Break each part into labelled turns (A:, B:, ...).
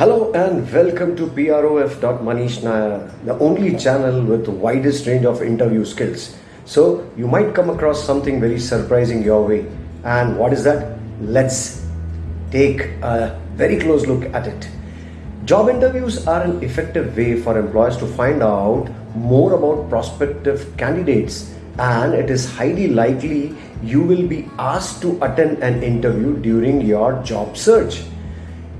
A: Hello and welcome to PROF.Manish Nair, the only channel with the widest range of interview skills. So you might come across something very surprising your way. And what is that? Let's take a very close look at it. Job interviews are an effective way for employers to find out more about prospective candidates and it is highly likely you will be asked to attend an interview during your job search.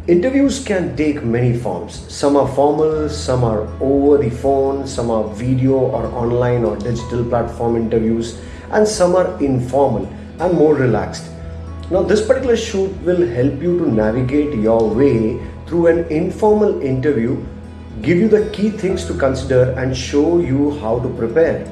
A: Interviews can take many forms. Some are formal, some are over the phone, some are video or online or digital platform interviews, and some are informal and more relaxed. Now, this particular shoot will help you to navigate your way through an informal interview, give you the key things to consider, and show you how to prepare.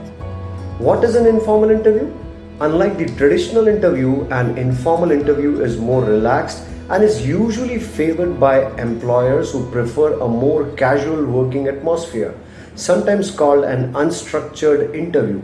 A: What is an informal interview? Unlike the traditional interview, an informal interview is more relaxed and is usually favored by employers who prefer a more casual working atmosphere, sometimes called an unstructured interview.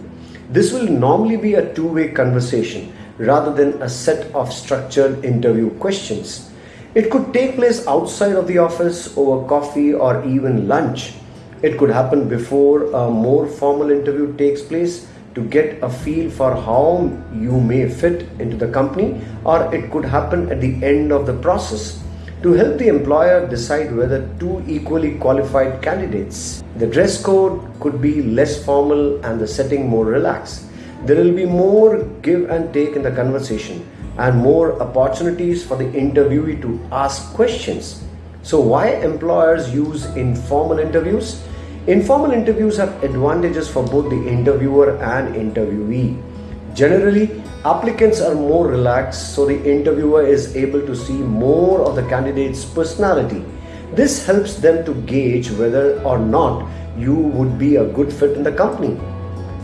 A: This will normally be a two way conversation rather than a set of structured interview questions. It could take place outside of the office over coffee or even lunch. It could happen before a more formal interview takes place to get a feel for how you may fit into the company or it could happen at the end of the process to help the employer decide whether two equally qualified candidates. The dress code could be less formal and the setting more relaxed. There will be more give and take in the conversation and more opportunities for the interviewee to ask questions. So, why employers use informal interviews? Informal interviews have advantages for both the interviewer and interviewee. Generally, applicants are more relaxed, so the interviewer is able to see more of the candidate's personality. This helps them to gauge whether or not you would be a good fit in the company.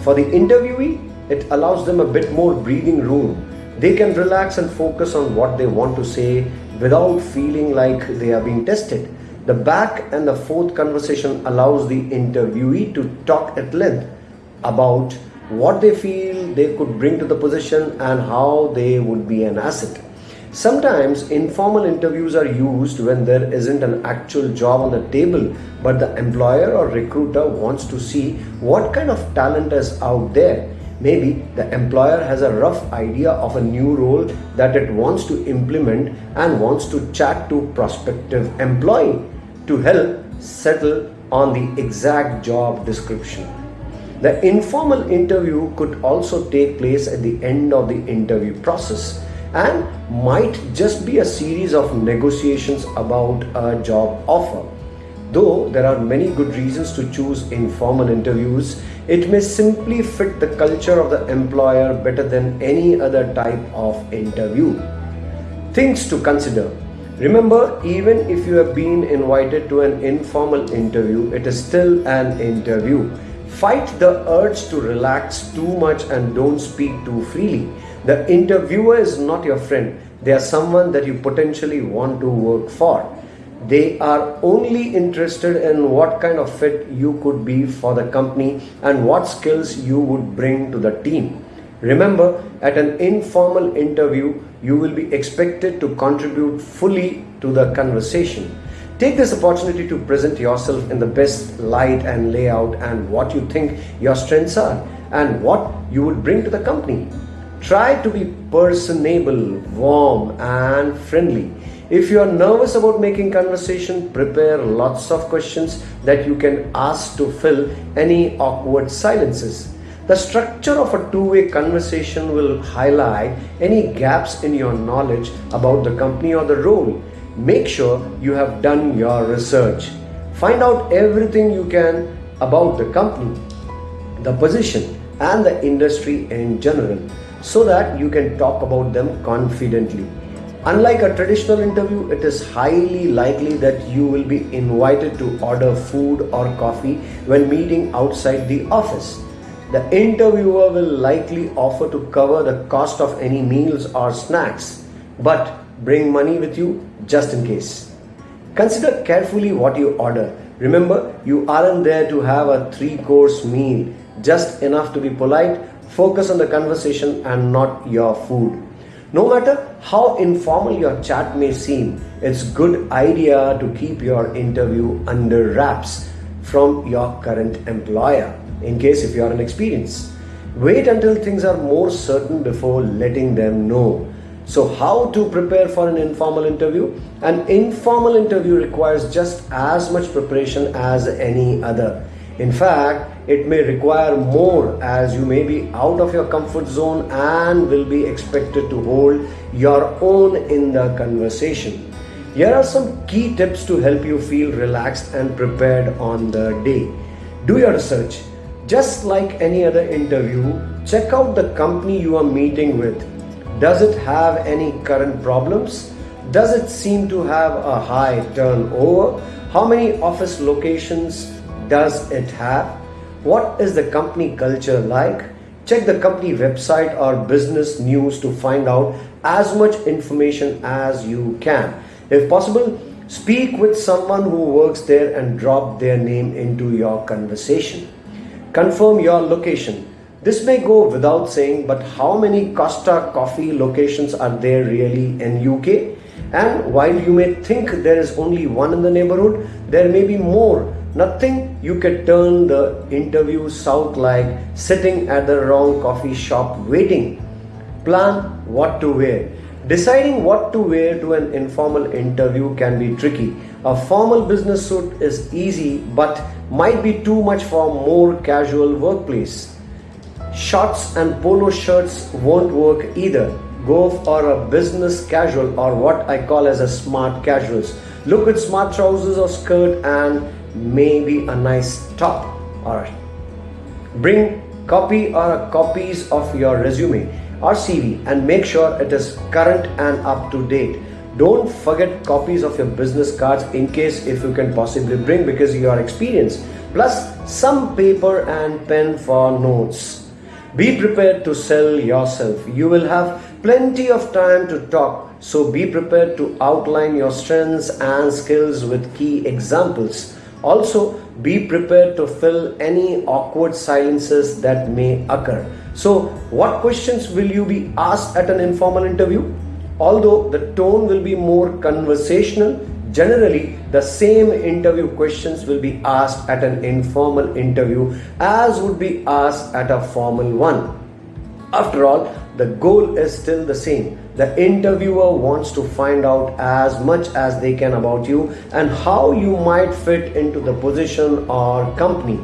A: For the interviewee, it allows them a bit more breathing room. They can relax and focus on what they want to say without feeling like they are being tested. The back and the forth conversation allows the interviewee to talk at length about what they feel they could bring to the position and how they would be an asset. Sometimes informal interviews are used when there isn't an actual job on the table, but the employer or recruiter wants to see what kind of talent is out there. Maybe the employer has a rough idea of a new role that it wants to implement and wants to chat to prospective employee to help settle on the exact job description. The informal interview could also take place at the end of the interview process and might just be a series of negotiations about a job offer. Though there are many good reasons to choose informal interviews, it may simply fit the culture of the employer better than any other type of interview. Things to consider Remember, even if you have been invited to an informal interview, it is still an interview. Fight the urge to relax too much and don't speak too freely. The interviewer is not your friend, they are someone that you potentially want to work for. They are only interested in what kind of fit you could be for the company and what skills you would bring to the team. Remember, at an informal interview, you will be expected to contribute fully to the conversation. Take this opportunity to present yourself in the best light and layout and what you think your strengths are and what you would bring to the company. Try to be personable, warm, and friendly. If you are nervous about making conversation, prepare lots of questions that you can ask to fill any awkward silences. The structure of a two-way conversation will highlight any gaps in your knowledge about the company or the role. Make sure you have done your research. Find out everything you can about the company, the position and the industry in general so that you can talk about them confidently. Unlike a traditional interview, it is highly likely that you will be invited to order food or coffee when meeting outside the office. The interviewer will likely offer to cover the cost of any meals or snacks, but bring money with you just in case. Consider carefully what you order. Remember, you aren't there to have a three course meal, just enough to be polite, focus on the conversation and not your food. No matter how informal your chat may seem, it's good idea to keep your interview under wraps from your current employer in case if you are inexperienced. Wait until things are more certain before letting them know. So, how to prepare for an informal interview? An informal interview requires just as much preparation as any other. In fact, it may require more as you may be out of your comfort zone and will be expected to hold your own in the conversation. Here are some key tips to help you feel relaxed and prepared on the day. Do your research. Just like any other interview, check out the company you are meeting with. Does it have any current problems? Does it seem to have a high turnover? How many office locations does it have? What is the company culture like? Check the company website or business news to find out as much information as you can. If possible, speak with someone who works there and drop their name into your conversation. Confirm your location. This may go without saying, but how many Costa coffee locations are there really in UK? And while you may think there is only one in the neighborhood, there may be more Nothing you can turn the interview south like sitting at the wrong coffee shop waiting. Plan what to wear. Deciding what to wear to an informal interview can be tricky. A formal business suit is easy but might be too much for more casual workplace. Shorts and polo shirts won't work either. Go for a business casual or what I call as a smart casuals. Look at smart trousers or skirt and maybe a nice top or bring copy or copies of your resume or CV and make sure it is current and up to date. Don't forget copies of your business cards in case if you can possibly bring because you are experienced. Plus some paper and pen for notes. Be prepared to sell yourself. You will have plenty of time to talk. So be prepared to outline your strengths and skills with key examples. Also, be prepared to fill any awkward silences that may occur. So, what questions will you be asked at an informal interview? Although the tone will be more conversational, generally the same interview questions will be asked at an informal interview as would be asked at a formal one. After all, the goal is still the same the interviewer wants to find out as much as they can about you and how you might fit into the position or company.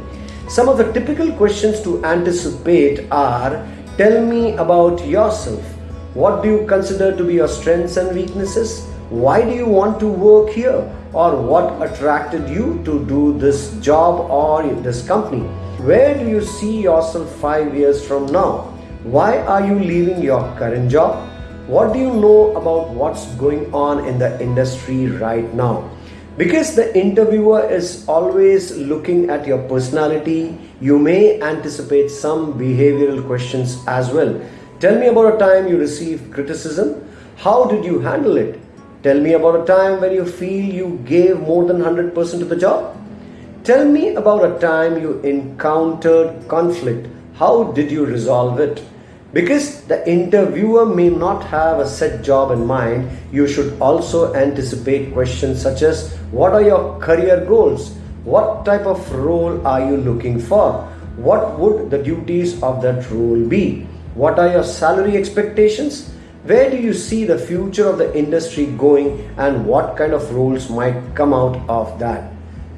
A: Some of the typical questions to anticipate are Tell me about yourself. What do you consider to be your strengths and weaknesses? Why do you want to work here? Or what attracted you to do this job or this company? Where do you see yourself five years from now? Why are you leaving your current job? what do you know about what's going on in the industry right now? Because the interviewer is always looking at your personality, you may anticipate some behavioral questions as well. Tell me about a time you received criticism. How did you handle it? Tell me about a time when you feel you gave more than 100% to the job. Tell me about a time you encountered conflict. How did you resolve it? Because the interviewer may not have a set job in mind, you should also anticipate questions such as What are your career goals? What type of role are you looking for? What would the duties of that role be? What are your salary expectations? Where do you see the future of the industry going and what kind of roles might come out of that?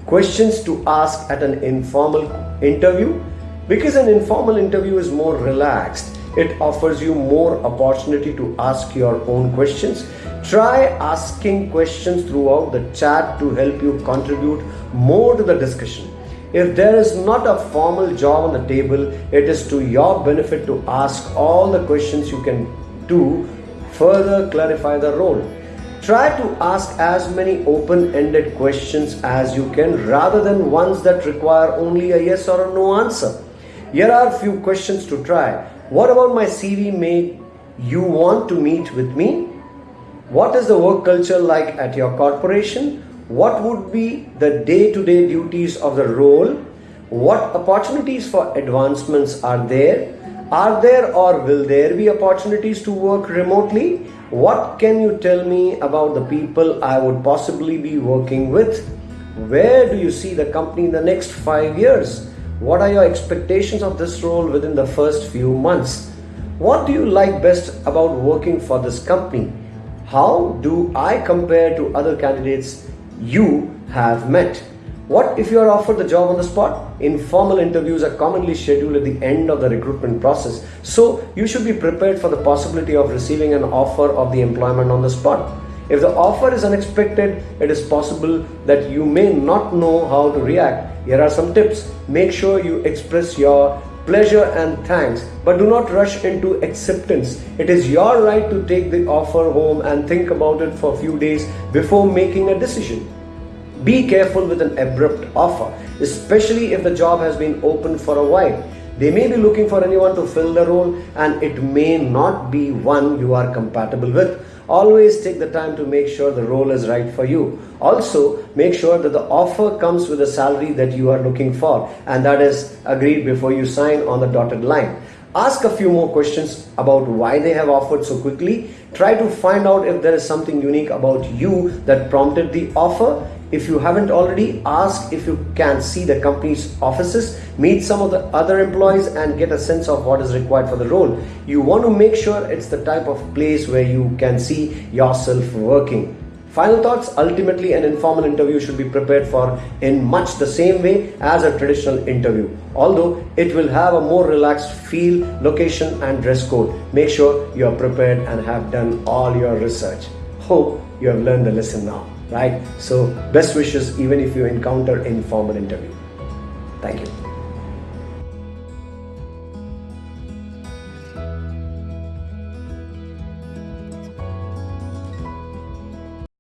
A: Questions to ask at an informal interview because an informal interview is more relaxed it offers you more opportunity to ask your own questions. Try asking questions throughout the chat to help you contribute more to the discussion. If there is not a formal job on the table, it is to your benefit to ask all the questions you can to further clarify the role. Try to ask as many open ended questions as you can rather than ones that require only a yes or a no answer. Here are a few questions to try. What about my CV made you want to meet with me? What is the work culture like at your corporation? What would be the day to day duties of the role? What opportunities for advancements are there? Are there or will there be opportunities to work remotely? What can you tell me about the people I would possibly be working with? Where do you see the company in the next five years? What are your expectations of this role within the first few months? What do you like best about working for this company? How do I compare to other candidates you have met? What if you are offered the job on the spot? Informal interviews are commonly scheduled at the end of the recruitment process. So you should be prepared for the possibility of receiving an offer of the employment on the spot. If the offer is unexpected, it is possible that you may not know how to react. Here are some tips. Make sure you express your pleasure and thanks, but do not rush into acceptance. It is your right to take the offer home and think about it for a few days before making a decision. Be careful with an abrupt offer, especially if the job has been open for a while. They may be looking for anyone to fill the role and it may not be one you are compatible with. Always take the time to make sure the role is right for you. Also, make sure that the offer comes with a salary that you are looking for and that is agreed before you sign on the dotted line. Ask a few more questions about why they have offered so quickly. Try to find out if there is something unique about you that prompted the offer. If you haven't already, ask if you can see the company's offices, meet some of the other employees, and get a sense of what is required for the role. You want to make sure it's the type of place where you can see yourself working. Final thoughts ultimately, an informal interview should be prepared for in much the same way as a traditional interview, although it will have a more relaxed feel, location, and dress code. Make sure you are prepared and have done all your research. Hope you have learned the lesson now, right? So, best wishes even if you encounter informal interview. Thank you.